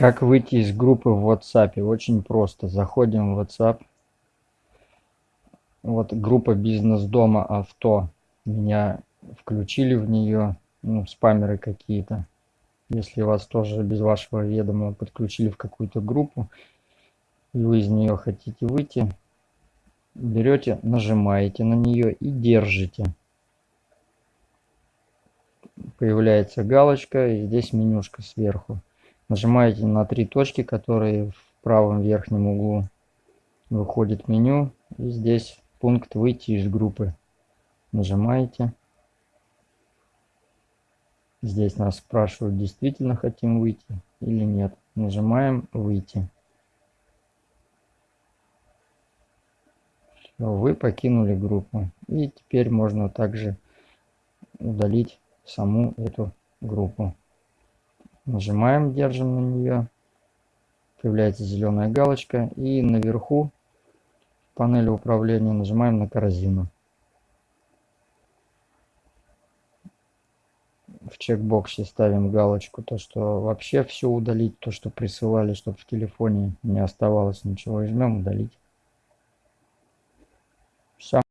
Как выйти из группы в WhatsApp? Очень просто. Заходим в WhatsApp. Вот группа бизнес дома авто. Меня включили в нее, ну, спамеры какие-то. Если вас тоже без вашего ведома подключили в какую-то группу, и вы из нее хотите выйти, берете, нажимаете на нее и держите. Появляется галочка и здесь менюшка сверху. Нажимаете на три точки, которые в правом верхнем углу. Выходит меню. И здесь пункт «Выйти из группы». Нажимаете. Здесь нас спрашивают, действительно хотим выйти или нет. Нажимаем «Выйти». Все, вы покинули группу. И теперь можно также удалить саму эту группу. Нажимаем, держим на нее. Появляется зеленая галочка. И наверху панели управления нажимаем на корзину. В чекбоксе ставим галочку, то что вообще все удалить, то что присылали, чтобы в телефоне не оставалось ничего. И жмем удалить.